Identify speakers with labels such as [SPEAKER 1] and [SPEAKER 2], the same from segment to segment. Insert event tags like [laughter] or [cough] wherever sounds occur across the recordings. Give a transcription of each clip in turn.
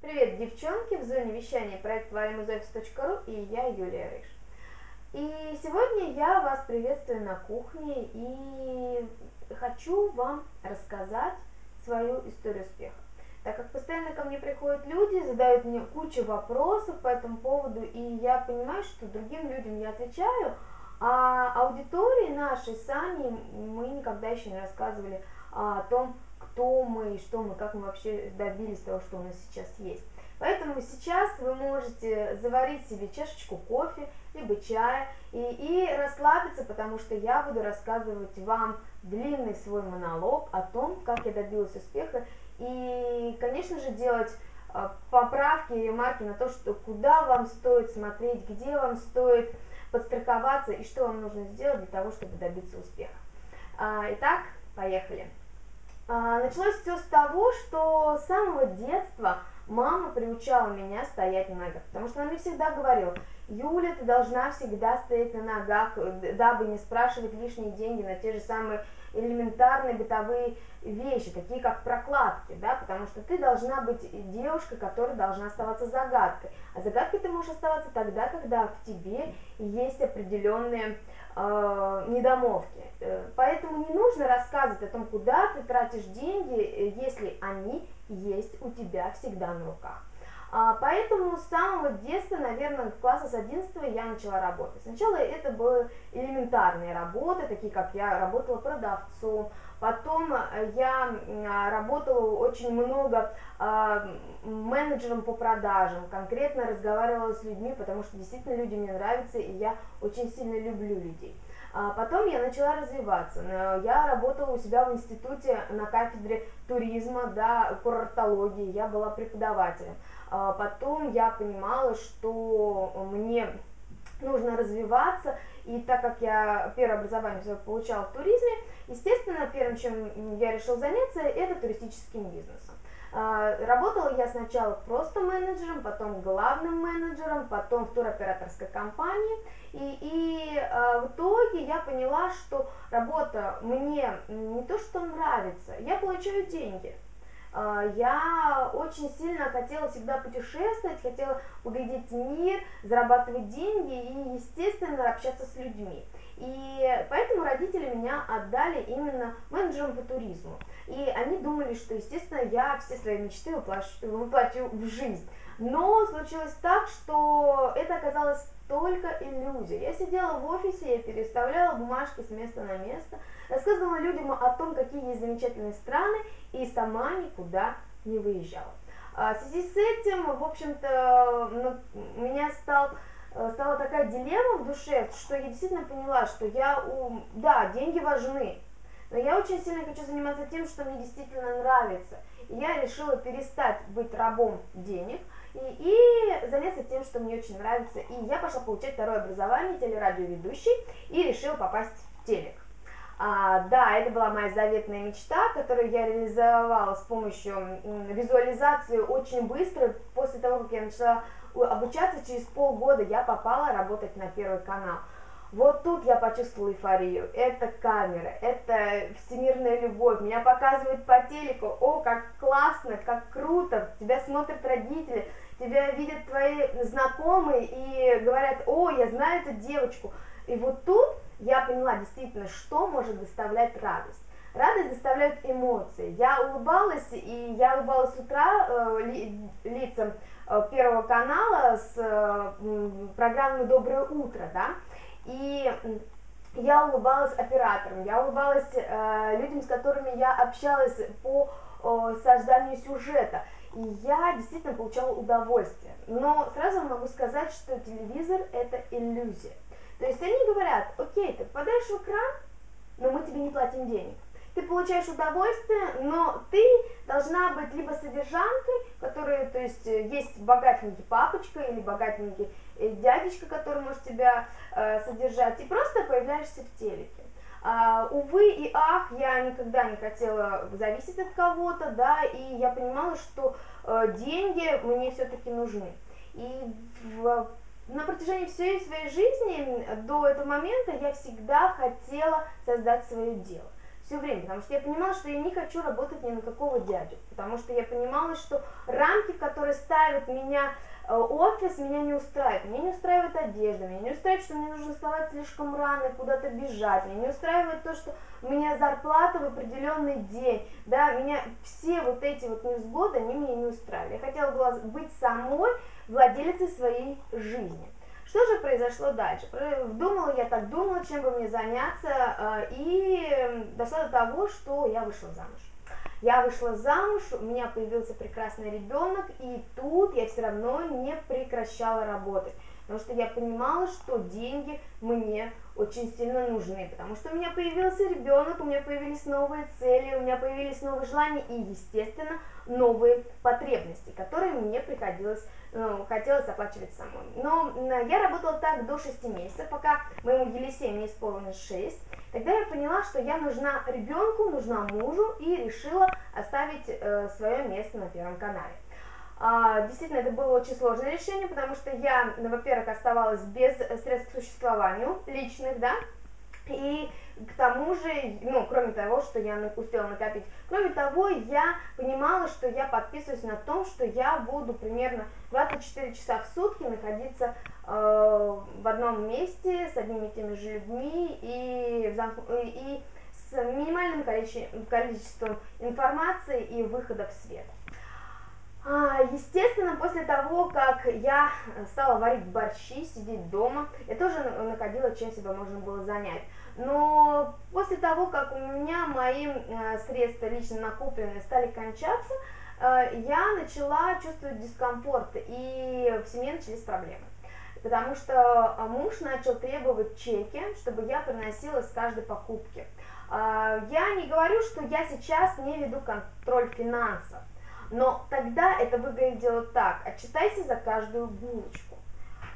[SPEAKER 1] Привет, девчонки! В зоне вещания проект varimuzofis.ru и я, Юлия Рыж. И сегодня я вас приветствую на кухне и хочу вам рассказать свою историю успеха. Так как постоянно ко мне приходят люди, задают мне кучу вопросов по этому поводу, и я понимаю, что другим людям я отвечаю, а аудитории нашей с Аней мы никогда еще не рассказывали о том, кто мы что мы, как мы вообще добились того, что у нас сейчас есть. Поэтому сейчас вы можете заварить себе чашечку кофе, либо чая и, и расслабиться, потому что я буду рассказывать вам длинный свой монолог о том, как я добилась успеха. И, конечно же, делать а, поправки и ремарки на то, что куда вам стоит смотреть, где вам стоит подстраховаться и что вам нужно сделать для того, чтобы добиться успеха. А, итак, поехали. А, началось все с того, что с самого детства мама приучала меня стоять на ногах, потому что она мне всегда говорила, Юля, ты должна всегда стоять на ногах, дабы не спрашивать лишние деньги на те же самые элементарные бытовые вещи, такие как прокладки, да, потому что ты должна быть девушкой, которая должна оставаться загадкой. А загадкой ты можешь оставаться тогда, когда в тебе есть определенные э, недомовки. Э, поэтому не нужно рассказывать о том, куда ты тратишь деньги, э, если они есть у тебя всегда на руках. А, поэтому с самого детства, наверное, класса с 11 я начала работать. Сначала это были элементарные работы, такие как я работала продавцом, потом э, я работала очень много а, менеджером по продажам, конкретно разговаривала с людьми, потому что действительно люди мне нравятся, и я очень сильно люблю людей. А потом я начала развиваться. Э, я работала у себя в институте на кафедре туризма, да, курортологии, я была преподавателем. А потом я понимала, что мне нужно развиваться, и так как я первое образование получала в туризме, естественно, первым, чем я решила заняться, это туристическим бизнесом. А, работала я сначала просто менеджером, потом главным менеджером, потом в туроператорской компании. И, и э, в итоге я поняла, что работа мне не то что нравится, я получаю деньги. Э, я очень сильно хотела всегда путешествовать, хотела увидеть мир, зарабатывать деньги и, естественно, общаться с людьми. И поэтому родители меня отдали именно менеджером по туризму. И они думали, что, естественно, я все свои мечты воплощу, воплощу в жизнь. Но случилось так, что это оказалось только иллюзия. Я сидела в офисе, я переставляла бумажки с места на место, рассказывала людям о том, какие есть замечательные страны, и сама никуда не выезжала. А в связи с этим, в общем-то, ну, меня стал стала такая дилемма в душе, что я действительно поняла, что я, у... да, деньги важны, но я очень сильно хочу заниматься тем, что мне действительно нравится. И я решила перестать быть рабом денег и, и заняться тем, что мне очень нравится. И я пошла получать второе образование телерадиоведущий и решила попасть в телек. А, да, это была моя заветная мечта, которую я реализовала с помощью визуализации очень быстро. После того, как я начала обучаться, через полгода я попала работать на Первый канал. Вот тут я почувствовала эйфорию. Это камера, это всемирная любовь. Меня показывают по телеку. О, как классно, как круто. Тебя смотрят родители, тебя видят твои знакомые и говорят, о, я знаю эту девочку. И вот тут я поняла действительно, что может доставлять радость. Радость доставляет эмоции. Я улыбалась, и я улыбалась с утра э, ли, лицам Первого канала с э, программой «Доброе утро», да, и я улыбалась операторам, я улыбалась э, людям, с которыми я общалась по э, созданию сюжета, и я действительно получала удовольствие. Но сразу могу сказать, что телевизор – это иллюзия. То есть они говорят, окей, ты попадаешь в экран, но мы тебе не платим денег. Ты получаешь удовольствие, но ты должна быть либо содержанкой, которая, то есть, есть богатенький папочка или богатенький э, дядечка, который может тебя э, содержать, и просто появляешься в телеке. А, увы и ах, я никогда не хотела зависеть от кого-то, да, и я понимала, что э, деньги мне все-таки нужны. И в на протяжении всей своей жизни до этого момента я всегда хотела создать свое дело. Все время, потому что я понимала, что я не хочу работать ни на какого дядю, потому что я понимала, что рамки, которые ставят меня Э, офис меня не устраивает, меня не устраивает одежда, меня не устраивает, что мне нужно вставать слишком рано и куда-то бежать, меня не устраивает то, что у меня зарплата в определенный день, да, меня все вот эти вот невзгоды, они меня не устраивали. Я хотела быть самой владелицей своей жизни. Что же произошло дальше? Думала я так, думала, чем бы мне заняться, э, и дошла до того, что я вышла замуж. Я вышла замуж, у меня появился прекрасный ребенок, и тут я все равно не прекращала работать, потому что я понимала, что деньги мне очень сильно нужны, потому что у меня появился ребенок, у меня появились новые цели, у меня появились новые желания и, естественно, новые потребности, которые мне приходилось, ну, хотелось оплачивать самой. Но я работала так до 6 месяцев, пока моему Елисею не исполнилось 6, тогда я поняла, что я нужна ребенку, нужна мужу и решила оставить э, свое место на Первом канале. А, действительно, это было очень сложное решение, потому что я, ну, во-первых, оставалась без средств к существованию личных, да, и к тому же, ну, кроме того, что я успела накопить, кроме того, я понимала, что я подписываюсь на том, что я буду примерно 24 часа в сутки находиться э, в одном месте с одними и теми же людьми и, и с минимальным количеством, количеством информации и выхода в свет. А, естественно, после того, как я стала варить борщи, сидеть дома, я тоже находила, чем себя можно было занять. Но после того, как у меня мои э, средства лично накопленные стали кончаться, э, я начала чувствовать дискомфорт, и в семье начались проблемы. Потому что э, муж начал требовать чеки, чтобы я приносила с каждой покупки. Я не говорю, что я сейчас не веду контроль финансов, но тогда это выглядело так, отчитайся за каждую булочку.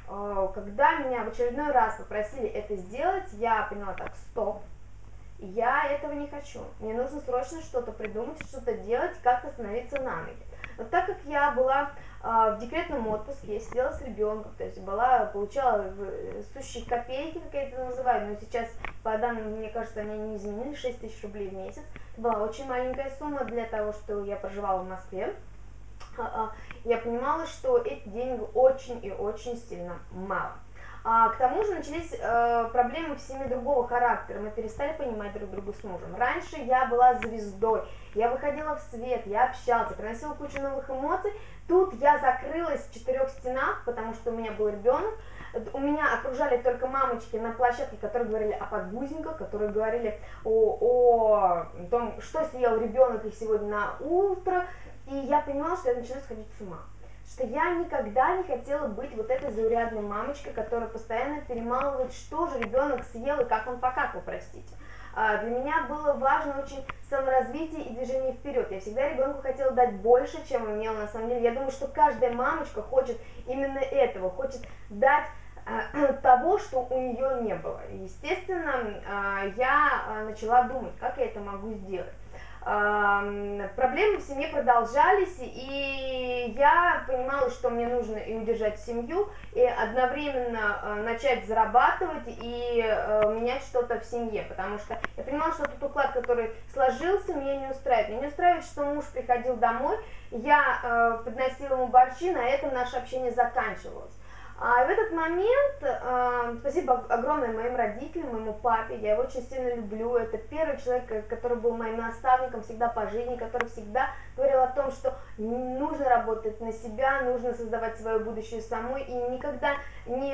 [SPEAKER 1] Э, когда меня в очередной раз попросили это сделать, я поняла так, стоп, я этого не хочу. Мне нужно срочно что-то придумать, что-то делать, как-то становиться на ноги. Но так как я была э, в декретном отпуске, я сидела с ребенком, то есть была, получала сущие копейки, как я это называю, но сейчас, по данным, мне кажется, они не изменили, 6 тысяч рублей в месяц. Была очень маленькая сумма для того, что я проживала в Москве. А, а, я понимала, что эти деньги очень и очень сильно мало. А, к тому же начались э, проблемы в семье другого характера, мы перестали понимать друг друга с мужем. Раньше я была звездой, я выходила в свет, я общалась, приносила кучу новых эмоций. Тут я закрылась в четырех стенах, потому что у меня был ребенок, у меня окружали только мамочки на площадке, которые говорили о подгузниках, которые говорили о, о том, что съел ребенок их сегодня на утро, и я понимала, что я начинаю сходить с ума. Что я никогда не хотела быть вот этой заурядной мамочкой, которая постоянно перемалывает, что же ребенок съел и как он покакал, простите. А, для меня было важно очень саморазвитие и движение вперед. Я всегда ребенку хотела дать больше, чем имела на самом деле. Я думаю, что каждая мамочка хочет именно этого, хочет дать [clears throat] того, что у нее не было. Естественно, а, я начала думать, как я это могу сделать проблемы в семье продолжались, и я понимала, что мне нужно и удержать семью, и одновременно э, начать зарабатывать и менять что-то в семье, потому что я понимала, что тот уклад, который сложился, меня не устраивает. Меня не устраивает, что муж приходил домой, я подносила ему борщи, на этом наше общение заканчивалось. А в этот момент, э, спасибо огромное моим родителям, моему папе, я его очень сильно люблю, это первый человек, э, который был моим наставником всегда по жизни, который всегда говорил о том, что нужно работать на себя, нужно создавать свое будущее самой и никогда не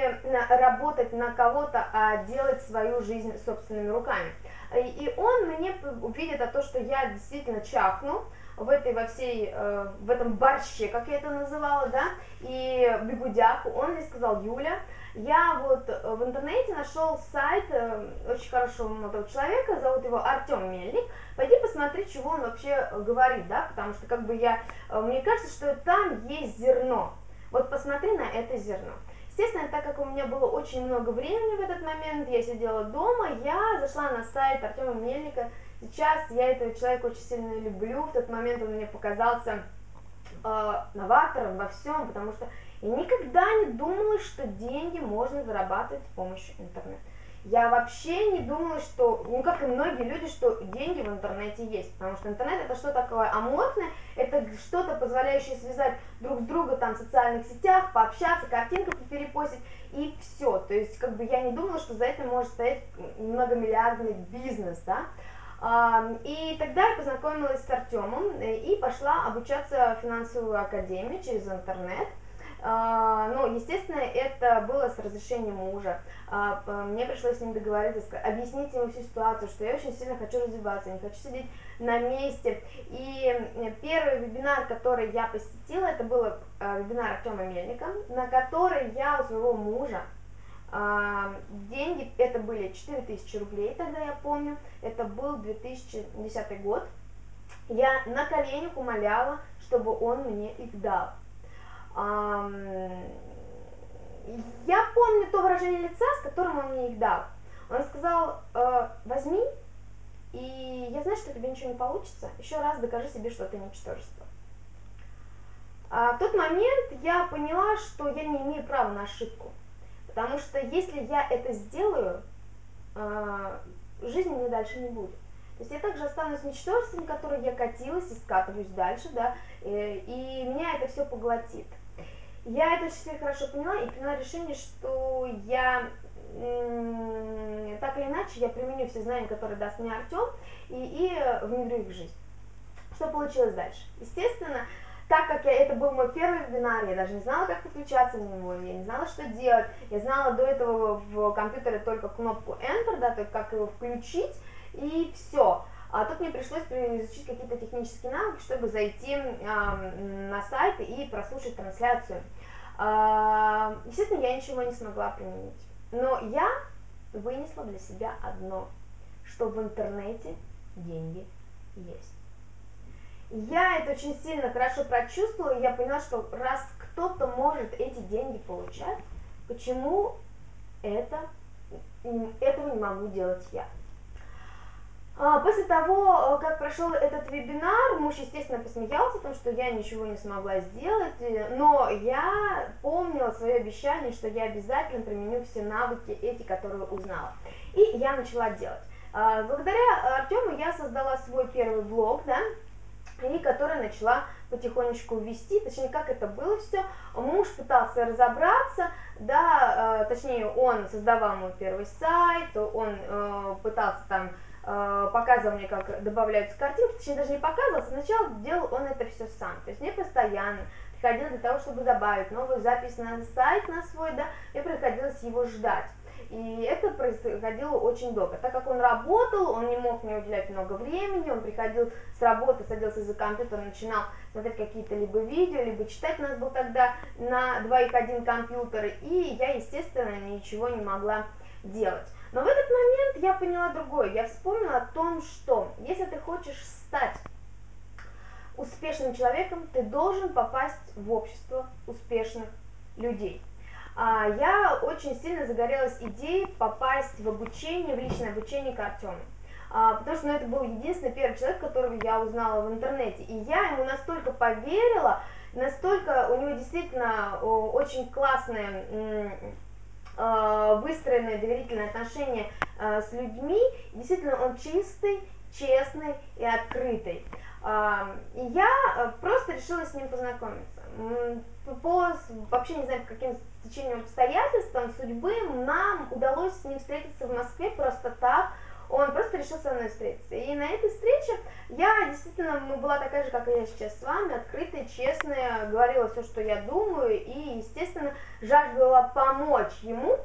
[SPEAKER 1] работать на кого-то, а делать свою жизнь собственными руками. И он мне увидит о том, что я действительно чахну, в этой во всей, э, в этом борще, как я это называла, да, и бегудях, он мне сказал, Юля, я вот э, в интернете нашел сайт э, очень хорошего молодого человека, зовут его Артем Мельник, пойди посмотри, чего он вообще говорит, да, потому что как бы я, мне кажется, что там есть зерно, вот посмотри на это зерно. Естественно, так как у меня было очень много времени в этот момент, я сидела дома, я зашла на сайт Артема Мельника, Сейчас я этого человека очень сильно люблю, в тот момент он мне показался э, новатором во всем, потому что я никогда не думала, что деньги можно зарабатывать с помощью интернета. Я вообще не думала, что, ну как и многие люди, что деньги в интернете есть, потому что интернет это что такое аморфное, это что-то позволяющее связать друг с другом там в социальных сетях, пообщаться, картинку перепостить и все. То есть как бы я не думала, что за этим может стоять многомиллиардный бизнес, да. И тогда я познакомилась с Артемом э, и пошла обучаться в финансовую академию через интернет. А, ну, естественно, это было с разрешения мужа. А, мне пришлось с ним договориться, объяснить ему всю ситуацию, что я очень сильно хочу развиваться, не хочу сидеть на месте. И первый вебинар, который я посетила, это был а, вебинар Артема Мельника, на который я у своего мужа деньги, это были 4000 рублей, тогда я помню, это был 2010 год. Я на коленях умоляла, чтобы он мне их дал. Я помню то выражение лица, с которым он мне их дал. Он сказал, э, возьми, и я знаю, что тебе ничего не получится, еще раз докажи себе, что ты ничтожество. А в тот момент я поняла, что я не имею права на ошибку, потому что если я это сделаю, э, жизни мне дальше не будет. То есть я также останусь ничтожеством, которое я катилась и скатываюсь дальше, да, и, э, и меня это все поглотит. Я это очень хорошо поняла и приняла решение, что я так или иначе я применю все знания, которые даст мне Артем, и, и внедрю их в жизнь. Что получилось дальше? Естественно, так как я, это был мой первый вебинар, я даже не знала, как подключаться на него, я не знала, что делать, я знала до этого в компьютере только кнопку Enter, да, то есть как его включить, и все. А тут мне пришлось изучить какие-то технические навыки, чтобы зайти на сайт и прослушать трансляцию. Э, естественно, я ничего не смогла применить. Но я вынесла для себя одно, что в интернете деньги есть. Я это очень сильно хорошо прочувствовала, и я поняла, что раз кто-то может эти деньги получать, почему это, этого не могу делать я? А, после того, э, как прошел этот вебинар, муж, естественно, посмеялся, потому что я ничего не смогла сделать, но я помнила свое обещание, что я обязательно применю все навыки эти, которые узнала. И я начала делать. А, благодаря Артему я создала свой первый блог, да, и который начала потихонечку вести, точнее, как это было все. Муж пытался разобраться, да, э, точнее, он создавал мой первый сайт, он э, пытался там Э, показывал мне, как добавляются картинки, точнее даже не показывал, сначала делал он это все сам, то есть мне постоянно приходилось для того, чтобы добавить новую запись на сайт на свой, да, мне приходилось его ждать. И это происходило очень долго. Так как он работал, он не мог мне уделять много времени, он приходил с работы, садился за компьютер, начинал смотреть какие-то либо видео, либо читать. У нас был тогда на двоих один компьютер, и я, естественно, ничего не могла делать. Но в этот момент я поняла другое. Я вспомнила о том, что если ты хочешь стать успешным человеком, ты должен попасть в общество успешных людей. А, я очень сильно загорелась идеей попасть в обучение, в личное обучение к Артему. А, потому что ну, это был единственный первый человек, которого я узнала в интернете. И я ему настолько поверила, настолько у него действительно очень классные Э, выстроенные доверительные отношения э, с людьми, действительно он чистый, честный и открытый. И я э, просто решила с ним познакомиться. По, вообще не знаю, каким течением обстоятельствам судьбы нам удалось с ним встретиться в Москве просто так, он просто решил со мной встретиться. И на этой встрече я действительно ну, была такая же, как и я сейчас с вами, открытая, честная, говорила все, что я думаю, и, естественно, жаждала помочь ему,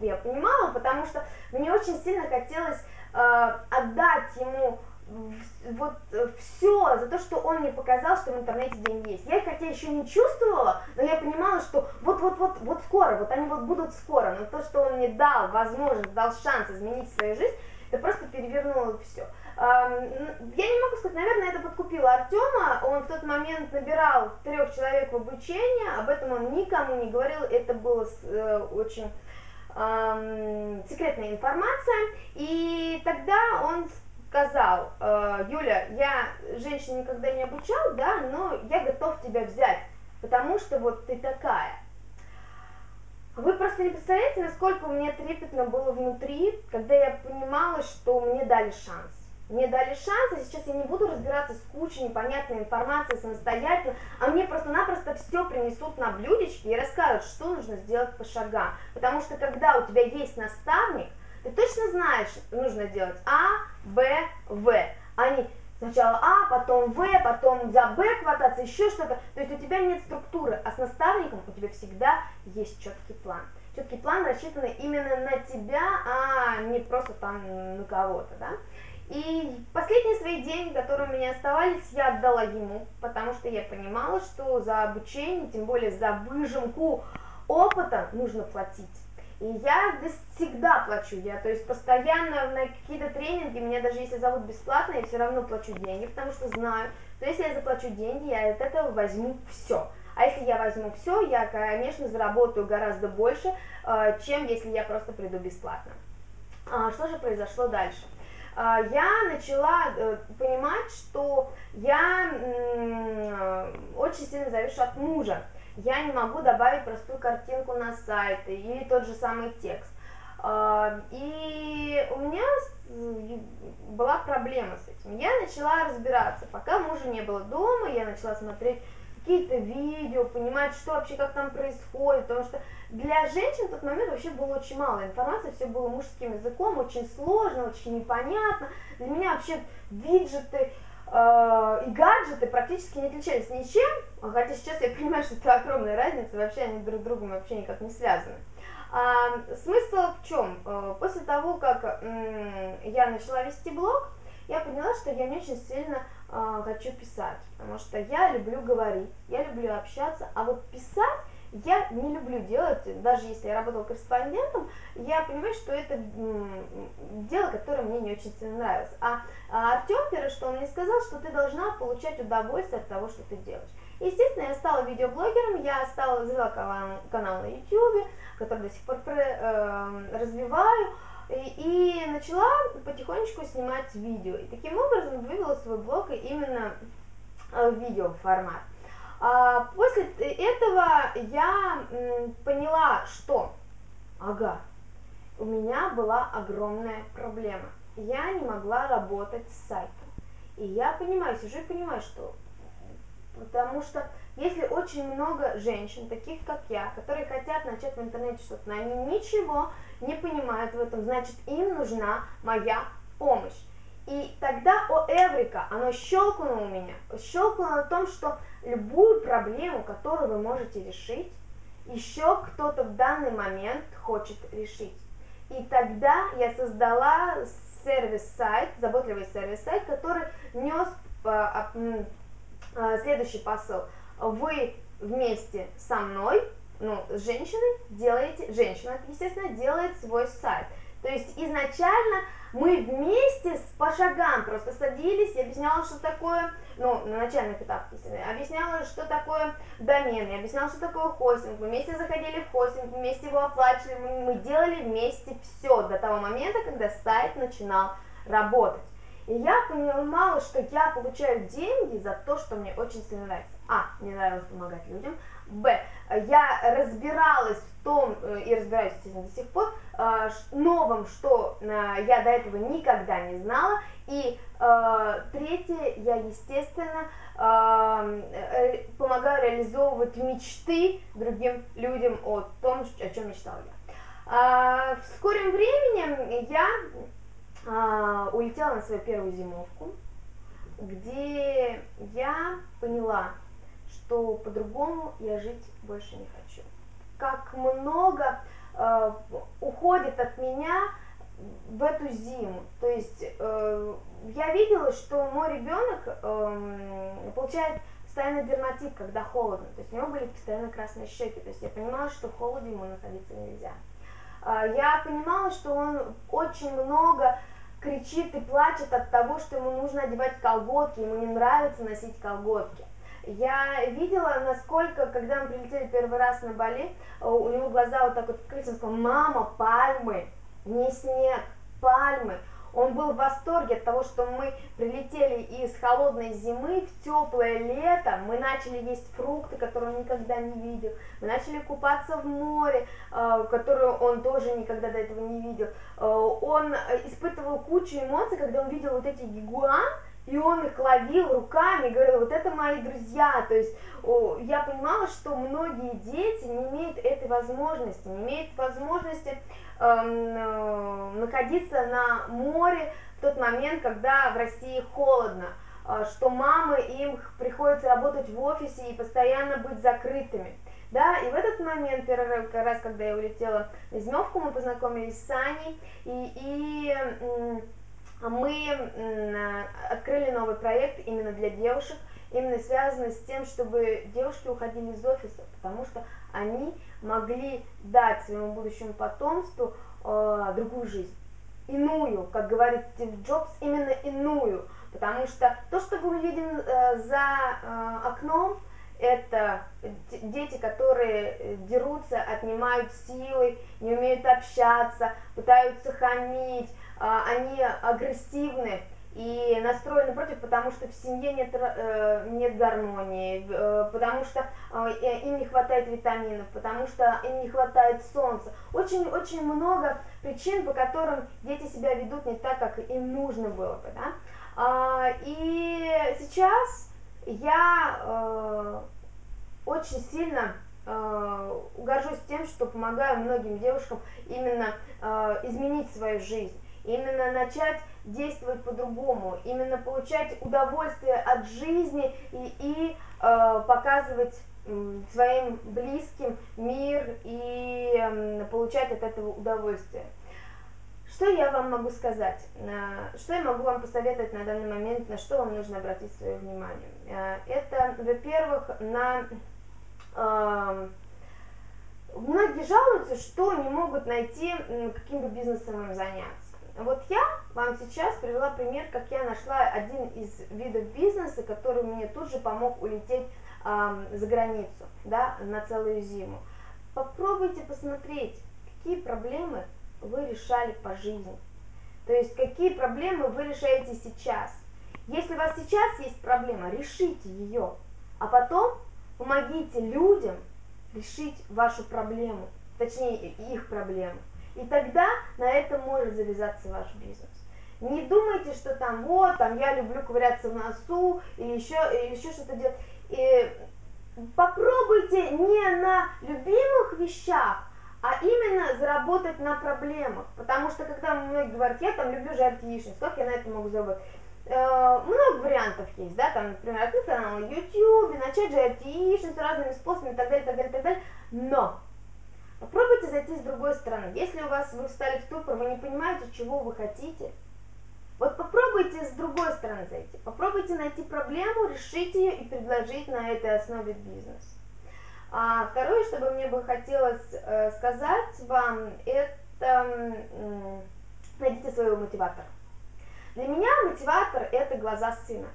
[SPEAKER 1] я понимала, потому что мне очень сильно хотелось э, отдать ему вот все за то, что он мне показал, что в интернете деньги есть. Я их хотя еще не чувствовала, но я понимала, что вот-вот-вот вот скоро, вот они вот будут скоро, но то, что он мне дал возможность, дал шанс изменить свою жизнь, это просто перевернуло все. Я не могу сказать, наверное, это подкупило Артема, он в тот момент набирал трех человек в обучение, об этом он никому не говорил, это было э, очень секретная информация, и тогда он сказал, э, Юля, я женщин никогда не обучал, да, но я готов тебя взять, потому что вот ты такая. Вы просто не представляете, насколько у меня трепетно было внутри, когда я понимала, что мне дали шанс. Мне дали шанс, и сейчас я не буду разбираться с кучей непонятной информации самостоятельно, а мне просто-напросто все принесут на блюдечке и расскажут, что нужно сделать по шагам. Потому что когда у тебя есть наставник, ты точно знаешь, нужно делать А, Б, В. Они сначала А, потом В, потом за Б хвататься, еще что-то. То есть у тебя нет структуры, а с наставником у тебя всегда есть четкий план. Четкий план рассчитанный именно на тебя, а не просто там на кого-то, да. И последние свои деньги, которые у меня оставались, я отдала ему, потому что я понимала, что за обучение, тем более за выжимку опыта нужно платить. И я всегда плачу, я, то есть постоянно на какие-то тренинги, меня даже если зовут бесплатно, я все равно плачу деньги, потому что знаю, что если я заплачу деньги, я от этого возьму все. А если я возьму все, я, конечно, заработаю гораздо больше, э, чем если я просто приду бесплатно. А, что же произошло дальше? А, я начала э, понимать, что я очень сильно завишу от мужа я не могу добавить простую картинку на сайт или тот же самый текст. А, и у меня была проблема с этим. Я начала разбираться, пока мужа не было дома, я начала смотреть какие-то видео, понимать, что вообще, как там происходит, потому что для женщин в тот момент вообще было очень мало информации, все было мужским языком, очень сложно, очень непонятно. Для меня вообще виджеты, и гаджеты практически не отличались ничем, хотя сейчас я понимаю, что это огромная разница, вообще они друг с другом вообще никак не связаны. А, смысл в чем? Э, после того, как я начала вести блог, я поняла, что я не очень сильно э, хочу писать, потому что я люблю говорить, я люблю общаться, а вот писать я не люблю делать, даже если я работала корреспондентом, я понимаю, что это дело, которое мне не очень сильно нравилось. А, а Артем первое, что он мне сказал, что ты должна получать удовольствие от того, что ты делаешь. Естественно, я стала видеоблогером, я стала завела канал на YouTube, который до сих пор э, развиваю, и, и начала потихонечку снимать видео. И таким образом вывела свой блог именно в видео формат. А, после этого я поняла, что, ага, у меня была огромная проблема. Я не могла работать с сайтом. И я понимаю, сижу и понимаю, что... Потому что если очень много женщин, таких как я, которые хотят начать в интернете что-то, но они ничего не понимают в этом, значит им нужна моя помощь. И тогда, о Эврика, оно щелкнуло у меня, щелкнуло на том, что любую проблему, которую вы можете решить, еще кто-то в данный момент хочет решить. И тогда я создала сервис-сайт, заботливый сервис-сайт, который нес а, а, следующий посыл. Вы вместе со мной, ну, с женщиной, делаете, женщина, естественно, делает свой сайт. То есть изначально мы вместе с, по шагам просто садились и объясняла, что такое, ну, на начальных этапах, объясняла, что такое домен, я объясняла, что такое хостинг, мы вместе заходили в хостинг, вместе его оплачивали, мы делали вместе все до того момента, когда сайт начинал работать. И я понимала, что я получаю деньги за то, что мне очень сильно нравится. А, мне нравилось помогать людям. Б, я разбиралась в том, э, и разбираюсь, естественно, до сих пор, э, новом, что э, я до этого никогда не знала. И третье, я, естественно, помогаю реализовывать мечты другим людям о том, о чем мечтала я. А, в скором времени я а, улетела на свою первую зимовку, где я поняла, что по-другому я жить больше не хочу. Как много э, уходит от меня в эту зиму. То есть э, я видела, что мой ребенок э, получает постоянно дерматит, когда холодно. То есть у него были постоянно красные щеки. То есть я понимала, что в холоде ему находиться нельзя. Э, я понимала, что он очень много кричит и плачет от того, что ему нужно одевать колготки, ему не нравится носить колготки. Я видела, насколько, когда мы прилетели первый раз на Бали, у него глаза вот так вот открылись, он сказал, мама, пальмы, не снег, пальмы. Он был в восторге от того, что мы прилетели из холодной зимы в теплое лето, мы начали есть фрукты, которые он никогда не видел, мы начали купаться в море, э, которое он тоже никогда до этого не видел. Э, он испытывал кучу эмоций, когда он видел вот эти гигуан, и он их ловил руками, говорил, вот это мои друзья, то есть я понимала, что многие дети не имеют этой возможности, не имеют возможности эм, э, находиться на море в тот момент, когда в России холодно, э, что мамы им приходится работать в офисе и постоянно быть закрытыми. Да, и в этот момент, первый раз, когда я улетела на зимовку, мы познакомились с Аней, и, и мы открыли новый проект именно для девушек, именно связанный с тем, чтобы девушки уходили из офиса, потому что они могли дать своему будущему потомству э, другую жизнь, иную, как говорит Стив Джобс, именно иную, потому что то, что мы видим э, за э, окном, это дети, которые дерутся, отнимают силы, не умеют общаться, пытаются хамить, а, они агрессивны и настроены против, потому что в семье нет, э, нет гармонии, э, потому что э, им не хватает витаминов, потому что им не хватает солнца. Очень-очень много причин, по которым дети себя ведут не так, как им нужно было бы. Да? А, и сейчас я очень сильно горжусь тем, что помогаю многим девушкам именно изменить свою жизнь именно начать действовать по-другому, именно получать удовольствие от жизни и, и э, показывать э, своим близким мир и э, получать от этого удовольствие. Что я вам могу сказать? Э, что я могу вам посоветовать на данный момент, на что вам нужно обратить свое внимание? Э, это, во-первых, на... Э, многие жалуются, что не могут найти, каким бы бизнесом им заняться. Вот я вам сейчас привела пример, как я нашла один из видов бизнеса, который мне тут же помог улететь э, за границу, да, на целую зиму. Попробуйте посмотреть, какие проблемы вы решали по жизни. То есть, какие проблемы вы решаете сейчас. Если у вас сейчас есть проблема, решите ее, а потом помогите людям решить вашу проблему, точнее их проблему. И тогда на этом может завязаться ваш бизнес. Не думайте, что там вот, там я люблю ковыряться в носу или еще, или еще что-то делать. И попробуйте не на любимых вещах, а именно заработать на проблемах. Потому что когда многие говорят, я там люблю жарить яичницу, как я на это могу заработать? Э, много вариантов есть, да, там, например, открыть канал на YouTube, начать жарить яичницу разными способами и так далее, так далее, так далее. Но Попробуйте зайти с другой стороны. Если у вас вы встали в ступор, вы не понимаете, чего вы хотите, вот попробуйте с другой стороны зайти. Попробуйте найти проблему, решить ее и предложить на этой основе бизнес. А второе, что бы мне бы хотелось э, сказать вам, это найдите своего мотиватора. Для меня мотиватор – это глаза сына.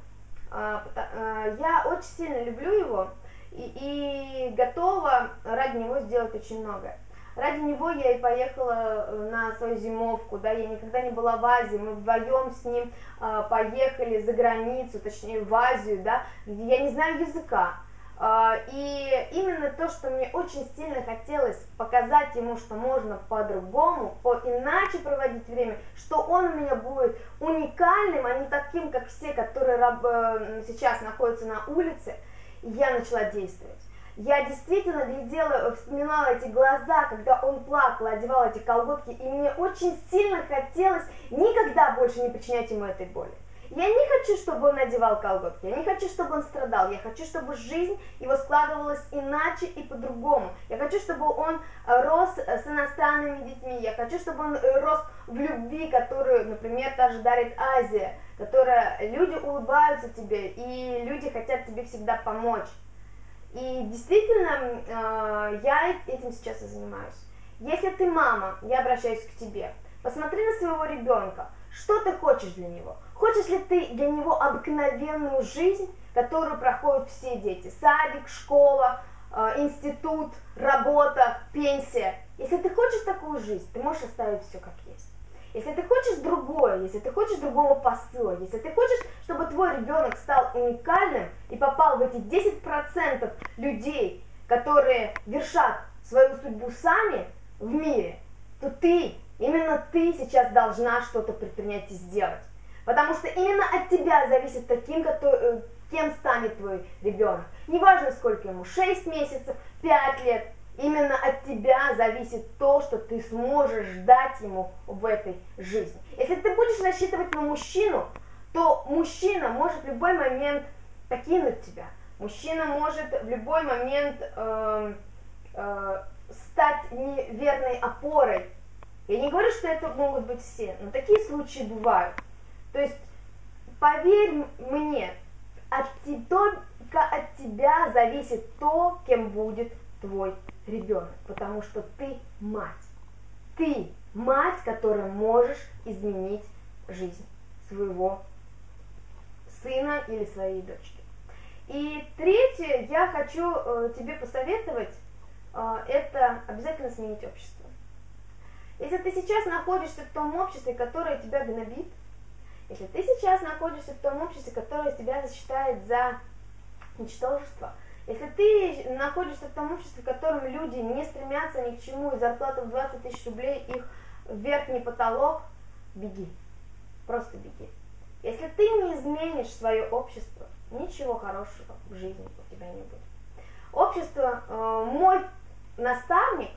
[SPEAKER 1] А, э, я очень сильно люблю его, и, и готова ради него сделать очень многое. Ради него я и поехала э, на свою зимовку, да, я никогда не была в Азии, мы вдвоем с ним э, поехали за границу, точнее в Азию, да, я не знаю языка, э, и именно то, что мне очень сильно хотелось показать ему, что можно по-другому, по иначе проводить время, что он у меня будет уникальным, а не таким, как все, которые э, сейчас находятся на улице, я начала действовать. Я действительно глядела, вспоминала эти глаза, когда он плакал, одевал эти колготки, и мне очень сильно хотелось никогда больше не причинять ему этой боли. Я не хочу, чтобы он надевал колготки, я не хочу, чтобы он страдал, я хочу, чтобы жизнь его складывалась иначе и по-другому. Я хочу, чтобы он э, рос э, с иностранными детьми, я хочу, чтобы он э, рос в любви, которую, например, даже дарит Азия, которая люди улыбаются тебе, и люди хотят тебе всегда помочь. И действительно, я этим сейчас и занимаюсь. Если ты мама, я обращаюсь к тебе, посмотри на своего ребенка, что ты хочешь для него – Хочешь ли ты для него обыкновенную жизнь, которую проходят все дети? Садик, школа, э, институт, работа, пенсия. Если ты хочешь такую жизнь, ты можешь оставить все как есть. Если ты хочешь другое, если ты хочешь другого посыла, если ты хочешь, чтобы твой ребенок стал уникальным и попал в эти 10% людей, которые вершат свою судьбу сами в мире, то ты, именно ты сейчас должна что-то предпринять и сделать. Потому что именно от тебя зависит таким, э, кем станет твой ребенок. Неважно, сколько ему, 6 месяцев, 5 лет, именно от тебя зависит то, что ты сможешь дать ему в этой жизни. Если ты будешь рассчитывать на мужчину, то мужчина может в любой момент покинуть тебя. Мужчина может в любой момент э, э, стать неверной опорой. Я не говорю, что это могут быть все, но такие случаи бывают. То есть, поверь мне, от, только от тебя зависит то, кем будет твой ребенок, потому что ты мать. Ты мать, которая можешь изменить жизнь своего сына или своей дочки. И третье, я хочу э, тебе посоветовать, э, это обязательно сменить общество. Если ты сейчас находишься в том обществе, которое тебя гнобит, если ты сейчас находишься в том обществе, которое тебя считает за ничтожество, если ты находишься в том обществе, в котором люди не стремятся ни к чему, и зарплата в 20 тысяч рублей их верхний потолок, беги, просто беги. Если ты не изменишь свое общество, ничего хорошего в жизни у тебя не будет. Общество, э, мой наставник,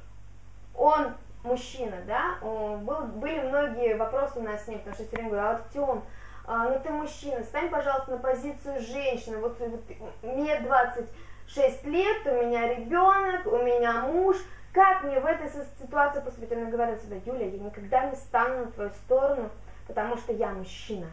[SPEAKER 1] он мужчина, да, был, были многие вопросы у нас с ним, потому что все время говорю, Артем, а, ну ты мужчина, стань, пожалуйста, на позицию женщины, вот, вот мне 26 лет, у меня ребенок, у меня муж, как мне в этой ситуации поступить? Она говорит всегда, Юля, я никогда не стану на твою сторону, потому что я мужчина.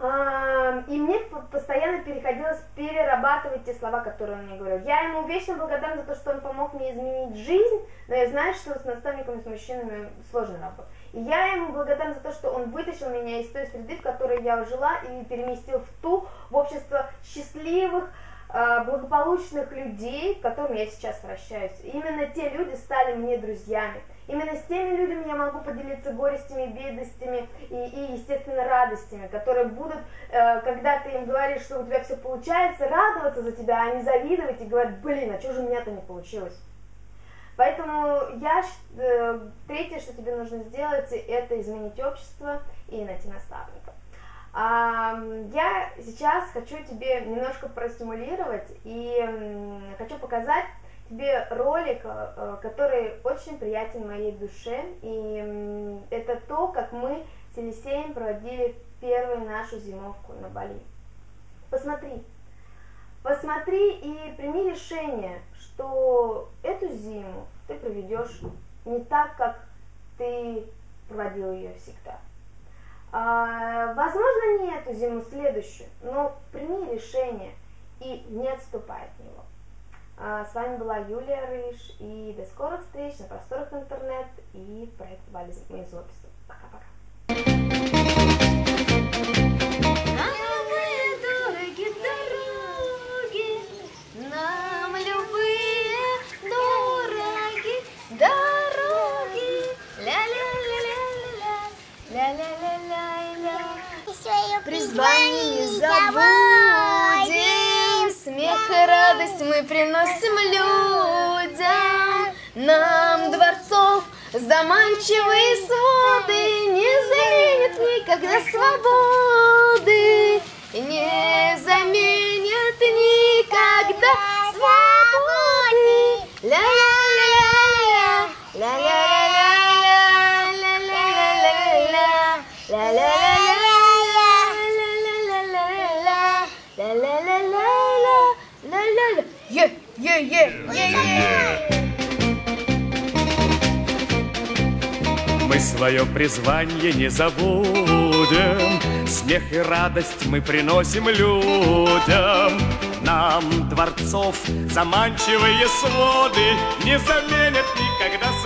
[SPEAKER 1] И мне постоянно переходилось перерабатывать те слова, которые он мне говорил. Я ему вечно благодарна за то, что он помог мне изменить жизнь, но я знаю, что с наставниками, с мужчинами сложно работать. И я ему благодарна за то, что он вытащил меня из той среды, в которой я жила, и переместил в ту, в общество счастливых, а, благополучных людей, к которым я сейчас вращаюсь. именно те люди стали мне друзьями. Именно с теми людьми я могу поделиться горестями, бедностями и, и естественно, радостями, которые будут, э, когда ты им говоришь, что у тебя все получается, радоваться за тебя, а не завидовать и говорить, блин, а что же у меня-то не получилось? Поэтому я, э, третье, что тебе нужно сделать, это изменить общество и найти наставника. Я сейчас хочу тебе немножко простимулировать и хочу показать тебе ролик, э, который очень приятен моей душе. И это то, как мы с Елисеем проводили первую нашу зимовку на Бали. Посмотри, посмотри и прими решение, что эту зиму ты проведешь не так, как ты проводил ее всегда. А, возможно, не эту зиму, следующую, но прими решение и не отступай от него. А, с вами была Юлия Рыж, и до скорых встреч на просторах интернет и проект Вали из офиса. Пока-пока.
[SPEAKER 2] призвание не радость мы приносим людям, нам дворцов заманчивые своды не заменят никогда свободы, не заменят никогда свободы. Ля-ля-ля-ля,
[SPEAKER 3] Мы свое призвание не забудем, Смех и радость мы приносим людям. Нам дворцов заманчивые своды Не заменят никогда.